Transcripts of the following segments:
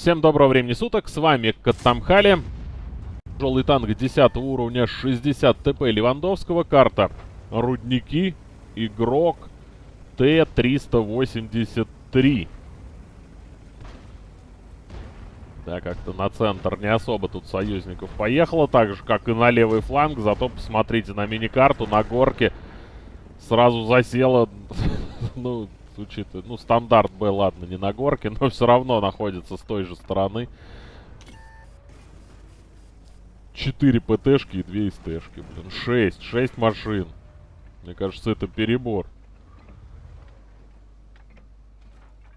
Всем доброго времени суток, с вами Каттамхали. Тяжелый танк 10 уровня, 60 ТП Левандовского, карта Рудники, игрок Т-383. Да, как-то на центр не особо тут союзников поехало, так же, как и на левый фланг, зато посмотрите на мини-карту, на горке сразу засела, ну, учитывая, ну, стандарт Б, ладно, не на горке, но все равно находится с той же стороны. 4 ПТшки и 2 СТшки, блин. 6, 6 машин. Мне кажется, это перебор.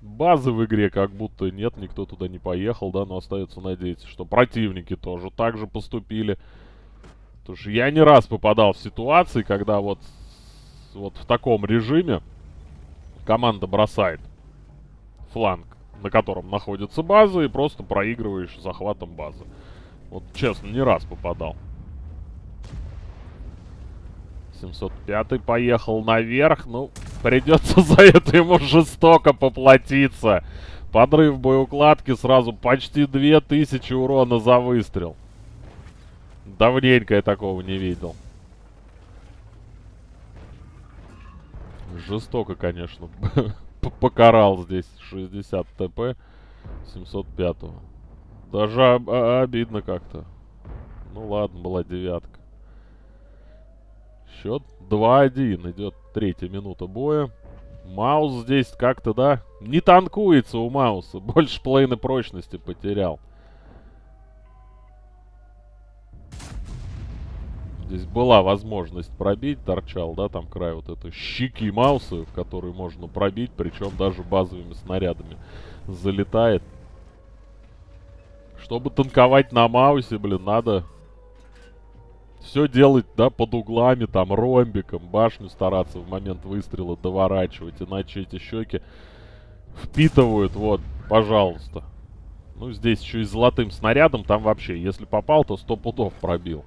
Базы в игре как будто нет, никто туда не поехал, да, но остается надеяться, что противники тоже так же поступили. Потому что я не раз попадал в ситуации, когда вот, вот в таком режиме команда бросает фланг, на котором находится база, и просто проигрываешь захватом базы. Вот честно, не раз попадал. 705 поехал наверх. Ну, придется за это ему жестоко поплатиться. Подрыв боеукладки сразу почти 2000 урона за выстрел. Давненько я такого не видел. Жестоко, конечно. Покарал здесь 60 ТП 705 -го. Даже об обидно как-то. Ну ладно, была девятка. Счет 2-1. Идет третья минута боя. Маус здесь как-то, да, не танкуется у Мауса. Больше половины прочности потерял. Здесь была возможность пробить, торчал, да, там край вот этой щеки Мауса, в которую можно пробить, причем даже базовыми снарядами залетает. Чтобы танковать на Маусе, блин, надо все делать, да, под углами, там, ромбиком, башню стараться в момент выстрела доворачивать, иначе эти щеки впитывают, вот, пожалуйста. Ну, здесь еще и золотым снарядом, там вообще, если попал, то сто пудов пробил.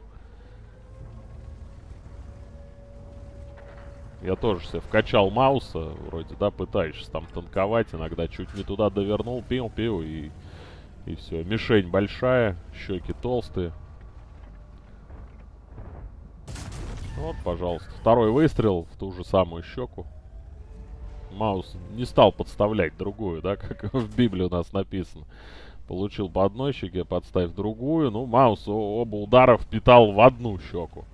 Я тоже себе вкачал Мауса, вроде, да, пытаешься там танковать, иногда чуть не туда довернул, пил-пил и... И все. Мишень большая, щеки толстые. Вот, пожалуйста. Второй выстрел в ту же самую щеку. Маус не стал подставлять другую, да, как в Библии у нас написано. Получил по одной щеке, подставь другую. Ну, Маус оба удара впитал в одну щеку.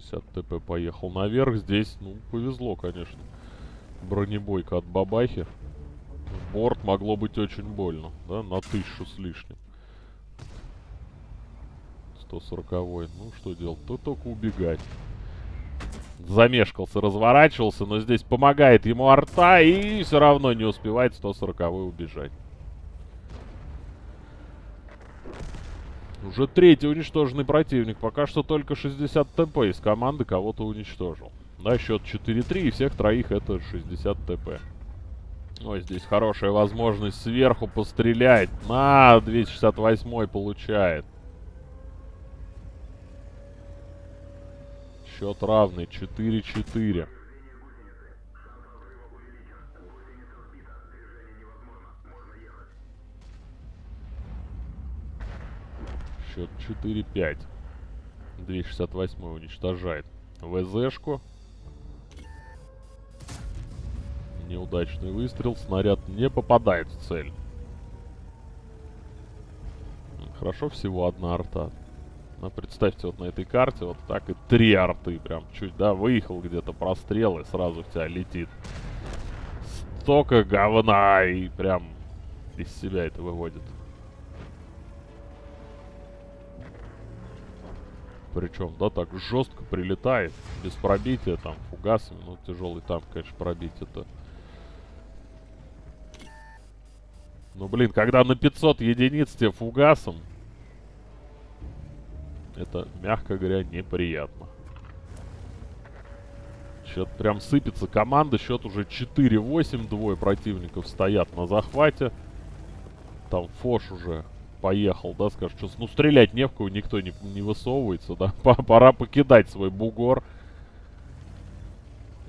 60 ТП поехал наверх. Здесь, ну, повезло, конечно. Бронебойка от бабахи. В борт могло быть очень больно, да, на тысячу с лишним. 140 -й. Ну, что делать? То только убегать. Замешкался, разворачивался, но здесь помогает ему арта и все равно не успевает 140 убежать. Уже третий уничтоженный противник. Пока что только 60 ТП из команды кого-то уничтожил. Да, счет 4-3, и всех троих это 60 ТП. Ой, здесь хорошая возможность сверху пострелять. На, 268 получает. Счет равный, 4-4. Счет 4-5. 268 уничтожает ВЗшку. Неудачный выстрел. Снаряд не попадает в цель. Хорошо всего одна арта. Но представьте, вот на этой карте вот так и три арты. Прям чуть, да, выехал где-то прострел и сразу в тебя летит. Столько говна и прям из себя это выводит. Причем, да, так жестко прилетает, без пробития, там, фугасами. Ну, тяжелый танк, конечно, пробить это... Ну, блин, когда на 500 единиц тебе фугасом, это, мягко говоря, неприятно. Счет прям сыпется команда. Счет уже 4-8. Двое противников стоят на захвате. Там Фош уже поехал, да, скажешь, что, ну, стрелять не в кого никто не, не высовывается, да, пора покидать свой бугор.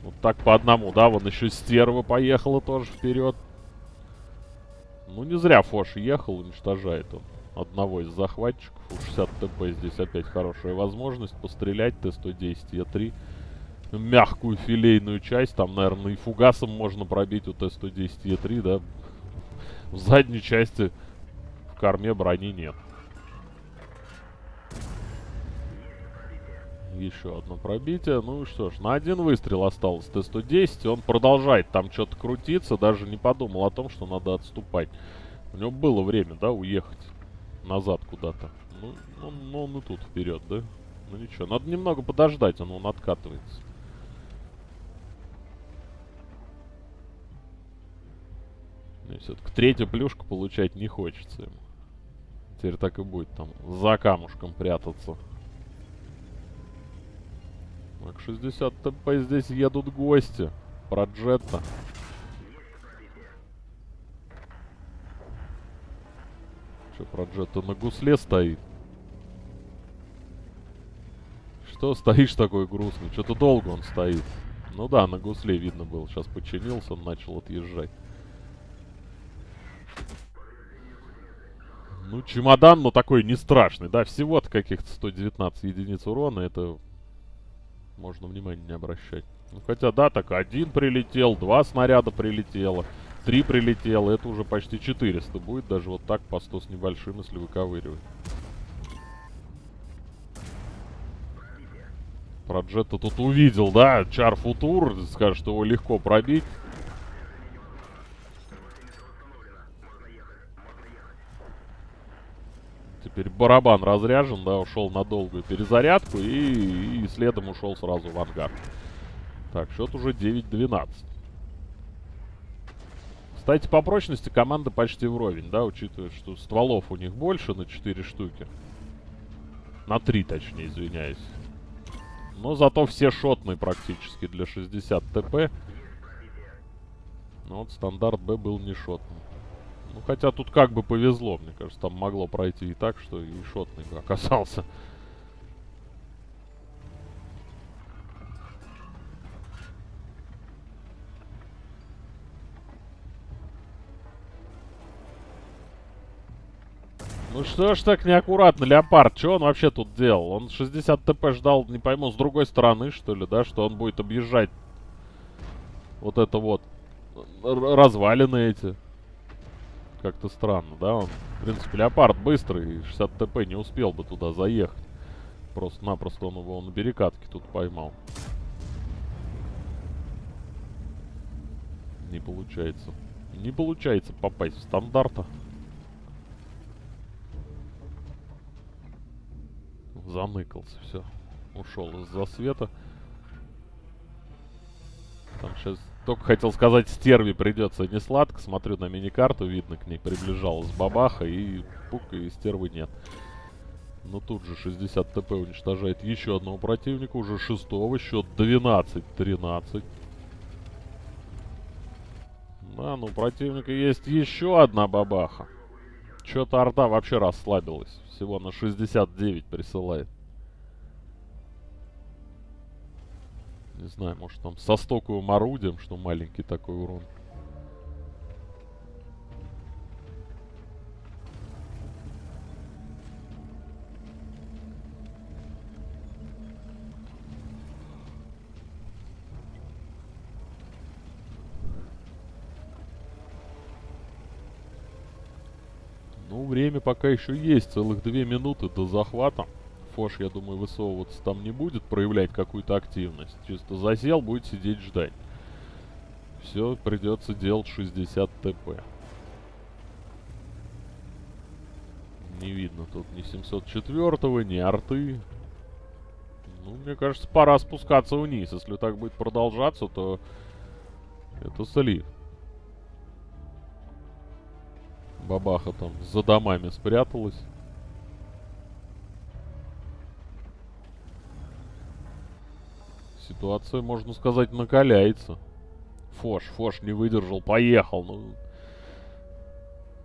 Вот так по одному, да, вон еще стерва поехала тоже вперед. Ну, не зря Фош ехал, уничтожает он одного из захватчиков. У 60 ТП здесь опять хорошая возможность пострелять. Т-110 Е3. Мягкую филейную часть. Там, наверное, и фугасом можно пробить у Т-110 Е3, да. В задней части корме брони нет. Еще одно пробитие. Ну что ж, на один выстрел осталось Т-110. Он продолжает там что-то крутиться. Даже не подумал о том, что надо отступать. У него было время, да, уехать назад куда-то. Ну, ну, ну, он и тут вперед, да? Ну ничего, надо немного подождать, он, он откатывается. Все-таки третью плюшку получать не хочется ему. Теперь так и будет там за камушком прятаться. Так, 60 ТП здесь едут гости. Про Джетта. Что, про Джетта на гусле стоит? Что стоишь такой грустный? Что-то долго он стоит. Ну да, на гусле видно было. Сейчас починился, он начал отъезжать. Ну, чемодан, но такой не страшный, да, всего-то каких-то 119 единиц урона, это можно внимания не обращать. Ну, хотя, да, так один прилетел, два снаряда прилетело, три прилетело. Это уже почти 400 будет, даже вот так по 100 с небольшим, если выковыривать. Про тут увидел, да, Чар Футур, скажет, что его легко пробить. Барабан разряжен, да, ушел на долгую перезарядку и, и следом ушел сразу в ангар. Так, счет уже 9-12. Кстати, по прочности команда почти вровень, да, учитывая, что стволов у них больше на 4 штуки. На 3, точнее, извиняюсь. Но зато все шотные практически для 60 ТП. Ну вот стандарт Б был не шотный. Ну, хотя тут как бы повезло, мне кажется. Там могло пройти и так, что и шотный оказался. Ну что ж так неаккуратно, Леопард? Что он вообще тут делал? Он 60 ТП ждал, не пойму, с другой стороны, что ли, да? Что он будет объезжать вот это вот развалины эти. Как-то странно, да? Он, в принципе, Леопард быстрый, 60 ТП не успел бы туда заехать. Просто-напросто он его на перекатке тут поймал. Не получается. Не получается попасть в стандарта. Заныкался, все. Ушел из-за света. Там сейчас только хотел сказать, стерви придется не сладко. Смотрю на миникарту, видно, к ней приближалась бабаха, и пук, и стервы нет. Но тут же 60 ТП уничтожает еще одного противника, уже шестого, счет 12-13. Да, ну у противника есть еще одна бабаха. Что-то арта вообще расслабилась. Всего на 69 присылает. Не знаю, может там со стоковым орудием, что маленький такой урон. Ну, время пока еще есть, целых две минуты до захвата. Фош, я думаю, высовываться там не будет, проявлять какую-то активность. Чисто засел, будет сидеть ждать. Все, придется делать 60 ТП. Не видно тут ни 704-го, ни арты. Ну, мне кажется, пора спускаться вниз. Если так будет продолжаться, то это слив. Бабаха там за домами спряталась. Ситуация, можно сказать, накаляется. Фош, Фош не выдержал, поехал. Ну,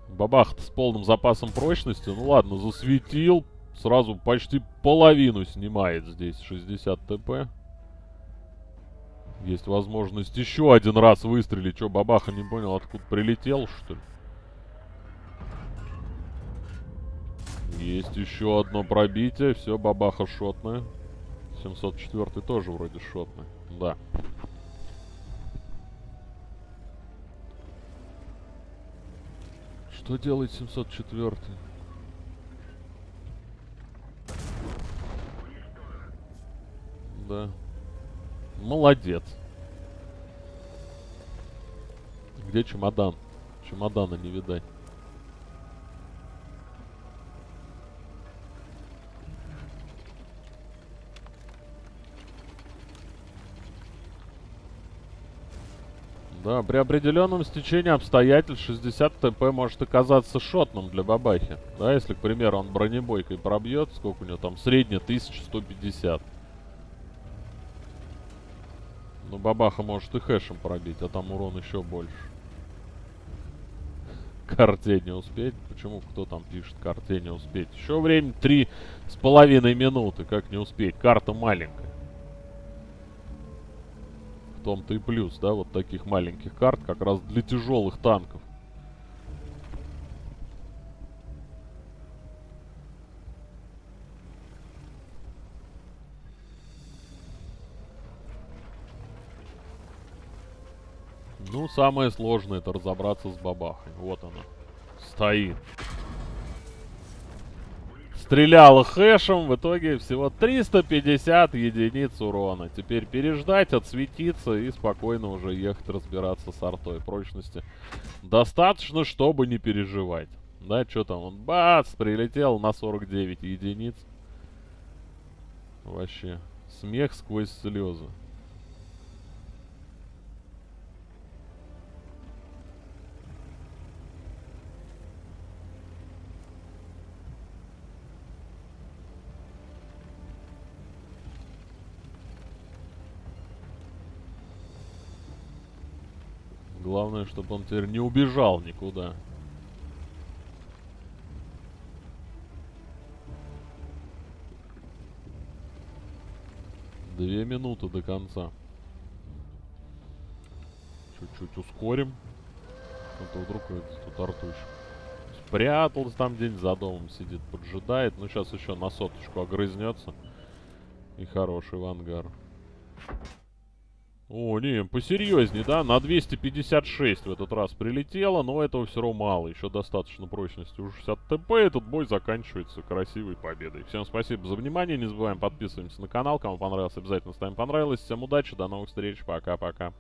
бабах с полным запасом прочности. Ну ладно, засветил. Сразу почти половину снимает здесь 60 ТП. Есть возможность еще один раз выстрелить. Че, бабаха не понял, откуда прилетел, что ли? Есть еще одно пробитие. Все, бабаха шотная. 704 тоже вроде шотный. Да. Что делает 704? Да. Молодец. Где чемодан? Чемодана не видать. Да, при определенном стечении обстоятельств 60 ТП может оказаться шотным для бабахи. Да, если, к примеру, он бронебойкой пробьет, сколько у него там, средняя 1150. Ну, бабаха может и хэшем пробить, а там урон еще больше. Карте не успеть. Почему кто там пишет карте не успеть? Еще время три с половиной минуты. Как не успеть? Карта маленькая. Том-то и плюс, да, вот таких маленьких карт как раз для тяжелых танков. Ну, самое сложное это разобраться с бабахой. Вот она. Стоит. Стреляла хэшем, в итоге всего 350 единиц урона. Теперь переждать, отсветиться и спокойно уже ехать разбираться с артой прочности. Достаточно, чтобы не переживать. Да, что там, он бац, прилетел на 49 единиц. Вообще, смех сквозь слезы. Главное, чтобы он теперь не убежал никуда. Две минуты до конца. Чуть-чуть ускорим. Это вдруг тут артуш. Спрятался там день за домом сидит, поджидает. Ну, сейчас еще на соточку огрызнется. И хороший в ангар. О, не, посерьезнее, да? На 256 в этот раз прилетело, но этого все равно мало. Еще достаточно прочности у 60 ТП. Этот бой заканчивается красивой победой. Всем спасибо за внимание. Не забываем подписываться на канал. Кому понравилось, обязательно ставим понравилось. Всем удачи, до новых встреч. Пока-пока.